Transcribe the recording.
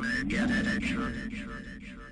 Yeah, it.